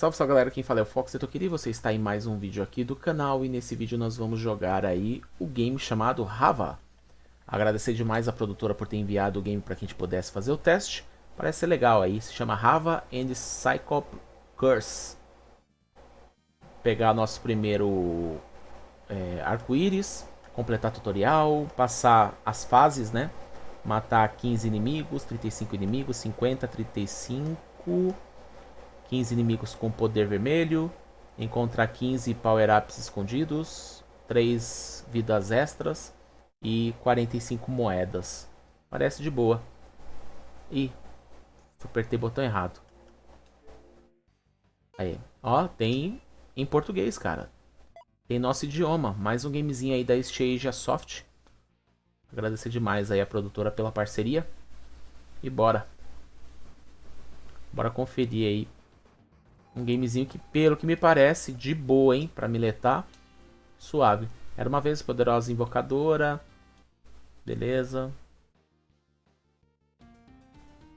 Salve, salve galera, quem fala é o Fox Etoquiri, você está em mais um vídeo aqui do canal e nesse vídeo nós vamos jogar aí o game chamado Rava. Agradecer demais a produtora por ter enviado o game para que a gente pudesse fazer o teste, parece ser legal aí, se chama Rava and Psychop Curse. Pegar nosso primeiro é, arco-íris, completar tutorial, passar as fases, né? Matar 15 inimigos, 35 inimigos, 50, 35... 15 inimigos com poder vermelho, encontrar 15 power-ups escondidos, 3 vidas extras e 45 moedas. Parece de boa. Ih, apertei o botão errado. Aí, ó, tem em português, cara. Tem nosso idioma. Mais um gamezinho aí da Stasia Soft. Agradecer demais aí a produtora pela parceria. E bora. Bora conferir aí um gamezinho que, pelo que me parece, de boa, hein? Pra miletar. Suave. Era uma vez poderosa invocadora. Beleza.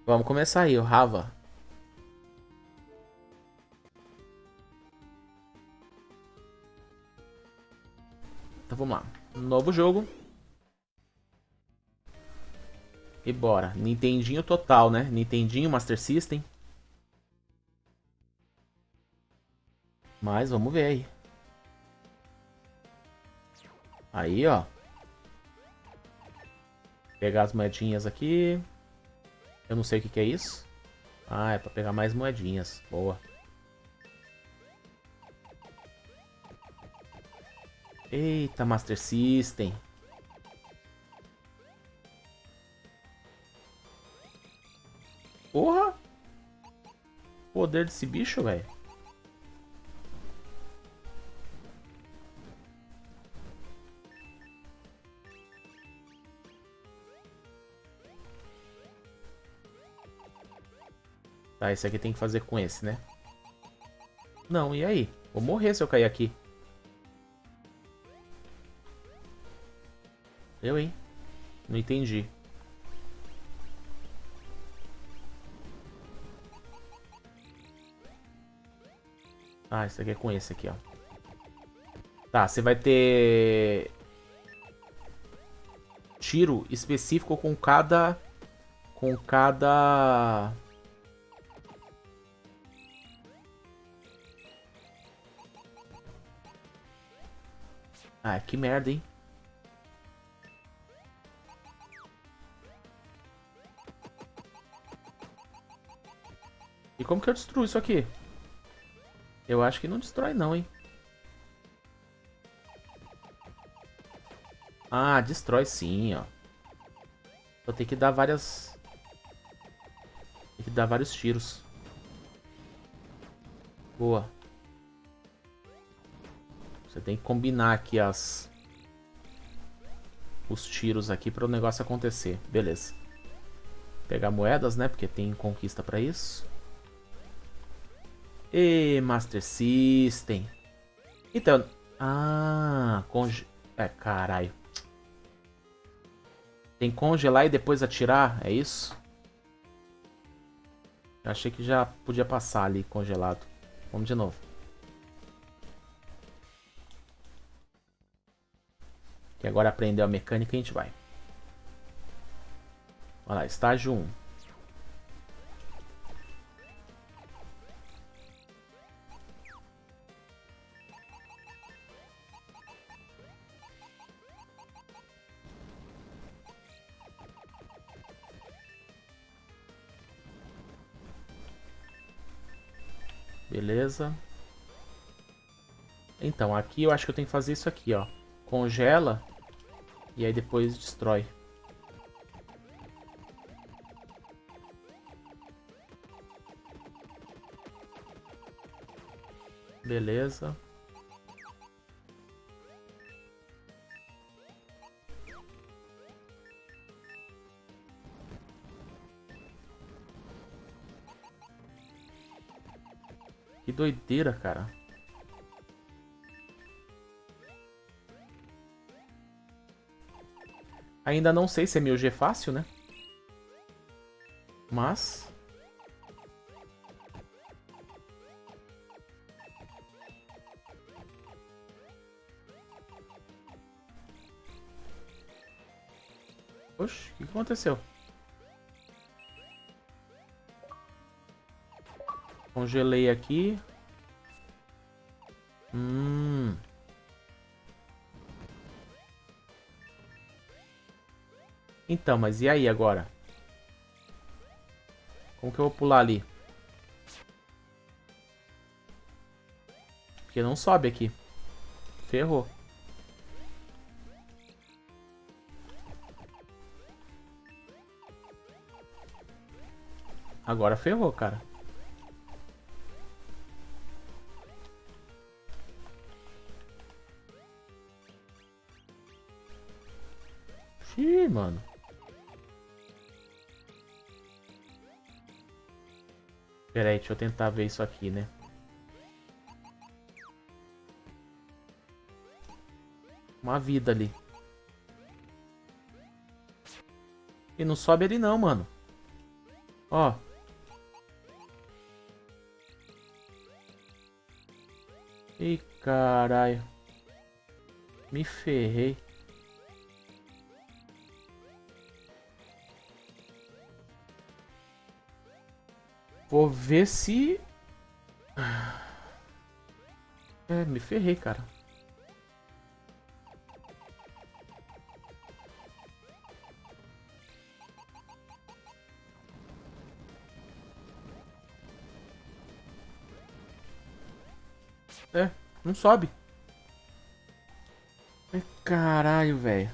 Vamos começar aí, o Rava. Então vamos lá. Novo jogo. E bora. Nintendinho total, né? Nintendinho, Master System. Mas vamos ver aí. Aí, ó. Pegar as moedinhas aqui. Eu não sei o que, que é isso. Ah, é pra pegar mais moedinhas. Boa. Eita, Master System. Porra! Poder desse bicho, velho. Tá, esse aqui tem que fazer com esse, né? Não, e aí? Vou morrer se eu cair aqui. Eu, hein? Não entendi. Ah, esse aqui é com esse aqui, ó. Tá, você vai ter... Tiro específico com cada... Com cada... Ah, que merda, hein? E como que eu destruo isso aqui? Eu acho que não destrói não, hein? Ah, destrói sim, ó. Vou ter que dar várias... Tem que dar vários tiros. Boa. Você tem que combinar aqui as... Os tiros aqui para o negócio acontecer. Beleza. Pegar moedas, né? Porque tem conquista para isso. E Master System. Então... Ah... Conge... É, caralho. Tem que congelar e depois atirar, é isso? Eu achei que já podia passar ali congelado. Vamos de novo. Que agora aprendeu a mecânica e a gente vai. Olha lá, estágio 1. Beleza. Então, aqui eu acho que eu tenho que fazer isso aqui, ó. Congela e aí depois destrói. Beleza. Que doideira, cara. Ainda não sei se é meu G fácil, né? Mas... Oxe, o que aconteceu? Congelei aqui. Então, mas e aí agora? Como que eu vou pular ali? Porque não sobe aqui. Ferrou. Agora ferrou, cara. Pera aí, deixa eu tentar ver isso aqui, né? Uma vida ali. E não sobe ali não, mano. Ó. Ih, caralho. Me ferrei. Vou ver se... É, me ferrei, cara. É, não sobe. Caralho, velho.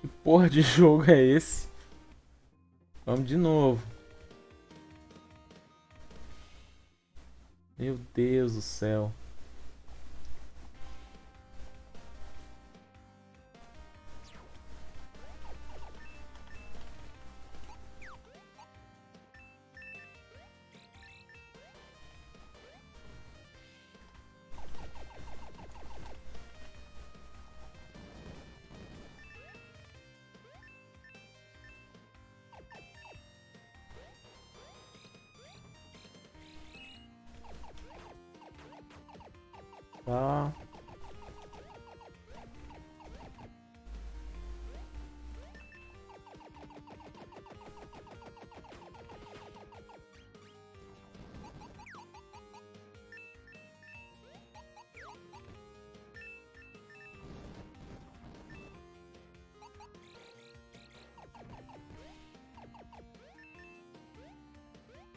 Que porra de jogo é esse? Vamos de novo. Meu Deus do céu. Tá.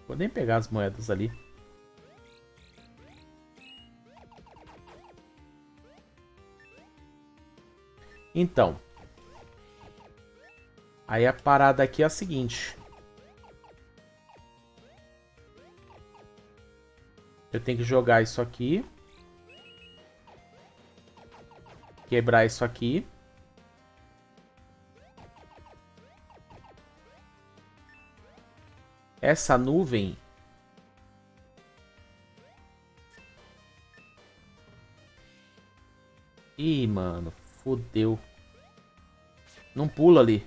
Vou nem pegar as moedas ali. Então. Aí a parada aqui é a seguinte. Eu tenho que jogar isso aqui. Quebrar isso aqui. Essa nuvem... Ih, mano. Fodeu. Não pula ali.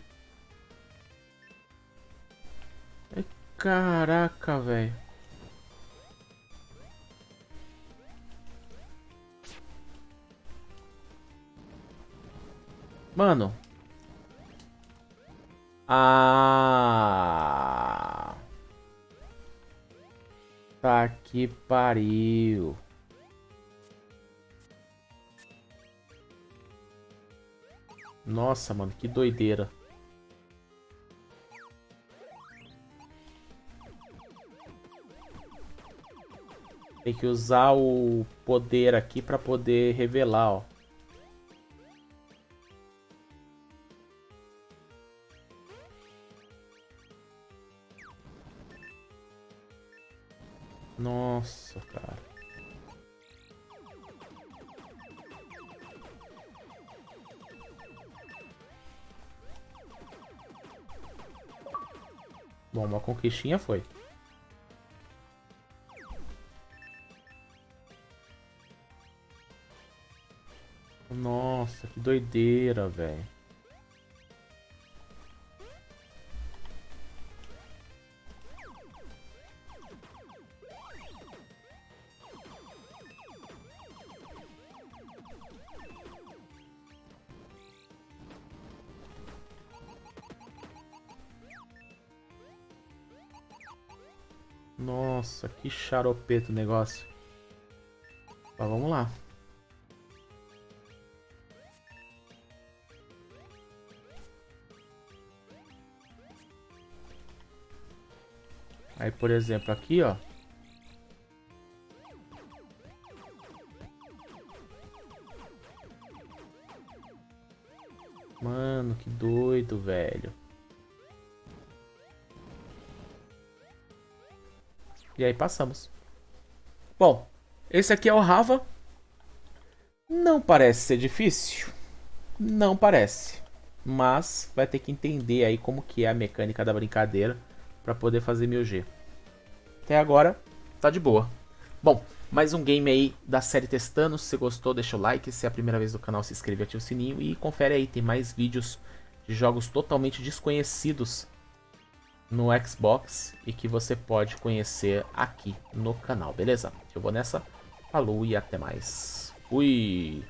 Caraca, velho. Mano. Ah. Tá que pariu. Nossa, mano, que doideira. Tem que usar o poder aqui pra poder revelar, ó. Nossa, cara. Bom, uma conquistinha foi. Nossa, que doideira, velho. Nossa, que xaropeto o negócio. Mas vamos lá. Aí, por exemplo, aqui, ó. Mano, que doido, velho. E aí passamos. Bom, esse aqui é o Rava. Não parece ser difícil. Não parece. Mas vai ter que entender aí como que é a mecânica da brincadeira para poder fazer 1000G. Até agora, tá de boa. Bom, mais um game aí da série testando. Se gostou, deixa o like. Se é a primeira vez no canal, se inscreve, ativa o sininho e confere aí. Tem mais vídeos de jogos totalmente desconhecidos no Xbox e que você pode conhecer aqui no canal, beleza? Eu vou nessa. Falou e até mais. Fui!